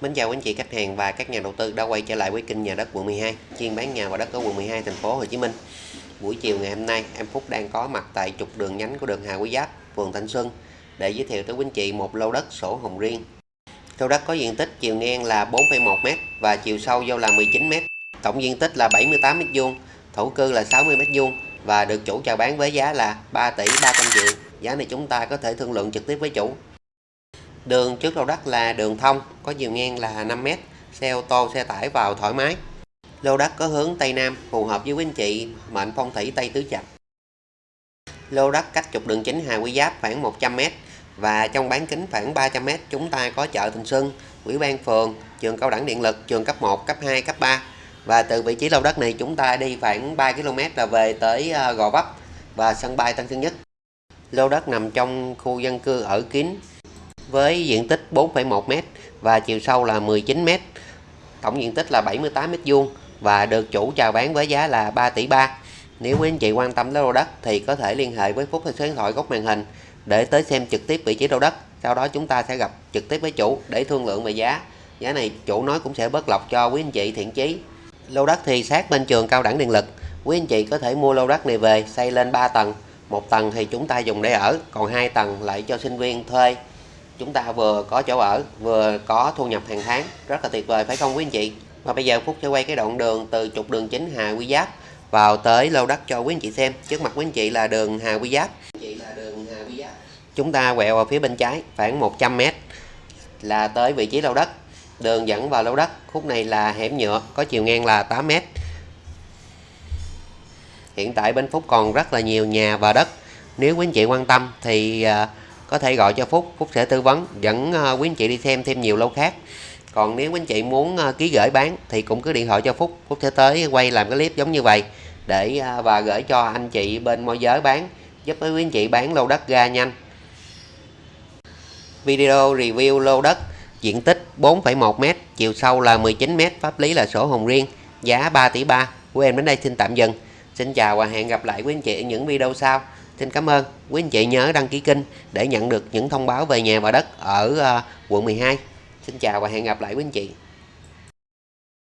Mến chào quý anh chị khách hàng và các nhà đầu tư đã quay trở lại với kênh nhà đất quận 12, chuyên bán nhà và đất ở quận 12 thành phố Hồ Chí Minh. Buổi chiều ngày hôm nay, em Phúc đang có mặt tại trục đường nhánh của đường Hà Quý Giáp, phường Thanh Xuân để giới thiệu tới quý anh chị một lô đất sổ hồng riêng. Lô đất có diện tích chiều ngang là 4,1m và chiều sâu vô là 19m. Tổng diện tích là 78m2, thổ cư là 60m2 và được chủ chào bán với giá là 3 tỷ 300 triệu. Giá này chúng ta có thể thương lượng trực tiếp với chủ. Đường trước lô đất là đường thông, có chiều ngang là 5m, xe ô tô, xe tải vào thoải mái. Lô đất có hướng Tây Nam, phù hợp với quý anh chị mệnh phong thủy Tây Tứ Trạch. Lô đất cách trục đường chính Hà Quy Giáp khoảng 100m và trong bán kính khoảng 300m chúng ta có chợ Thành Xuân, Ủy ban phường, trường cao đẳng điện lực, trường cấp 1, cấp 2, cấp 3. Và từ vị trí lô đất này chúng ta đi khoảng 3 km là về tới ờ, Gò Vấp và sân bay Tân Sơn Nhất. Lô đất nằm trong khu dân cư ở kín với diện tích 4,1m và chiều sâu là 19m. Tổng diện tích là 78m2 và được chủ chào bán với giá là 3 tỷ 3. Nếu quý anh chị quan tâm đến lô đất thì có thể liên hệ với Phúc theo số điện thoại góc màn hình để tới xem trực tiếp vị trí lô đất. Sau đó chúng ta sẽ gặp trực tiếp với chủ để thương lượng về giá. Giá này chủ nói cũng sẽ bớt lọc cho quý anh chị thiện chí. Lô đất thì sát bên trường cao đẳng điện lực. Quý anh chị có thể mua lô đất này về xây lên 3 tầng. Một tầng thì chúng ta dùng để ở, còn hai tầng lại cho sinh viên thuê chúng ta vừa có chỗ ở, vừa có thu nhập hàng tháng. Rất là tuyệt vời, phải không quý anh chị? Và bây giờ Phúc sẽ quay cái đoạn đường từ trục đường chính Hà Quy Giáp vào tới lô đất cho quý anh chị xem. Trước mặt quý anh chị là đường Hà Quy Giáp. Chúng ta quẹo vào phía bên trái, khoảng 100m là tới vị trí lô đất. Đường dẫn vào lô đất, khúc này là hẻm nhựa, có chiều ngang là 8m hiện tại bên Phúc còn rất là nhiều nhà và đất. Nếu quý anh chị quan tâm thì à, có thể gọi cho Phúc Phúc sẽ tư vấn. Dẫn ờ, quý anh chị đi xem thêm nhiều lô khác. Còn nếu quý anh chị muốn ờ, ký gửi bán thì cũng cứ điện thoại cho Phúc. Phúc sẽ tới quay làm cái clip giống như vậy để ờ, và gửi cho anh chị bên môi giới bán giúp quý anh chị bán lô đất ra nhanh. Video review lô đất diện tích 4,1m chiều sâu là 19m pháp lý là sổ hồng riêng giá 3 tỷ 3 của em đến đây xin tạm dừng. Xin chào và hẹn gặp lại quý anh chị ở những video sau. Xin cảm ơn. Quý anh chị nhớ đăng ký kênh để nhận được những thông báo về nhà và đất ở ờ, quận 12. Xin chào và hẹn gặp lại quý anh chị.